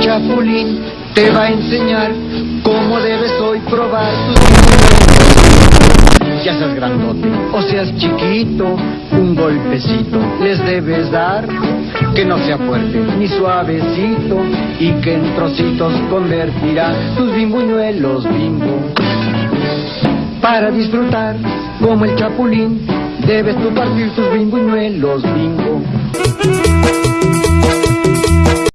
Chapulín te va a enseñar cómo debes hoy probar tus. Ya seas grandote o seas chiquito, un golpecito les debes dar. Que no sea fuerte ni suavecito y que en trocitos convertirá tus bimbuñuelos bimbo. Para disfrutar como el chapulín, debes tú partir tus bimbuñuelos bimbo.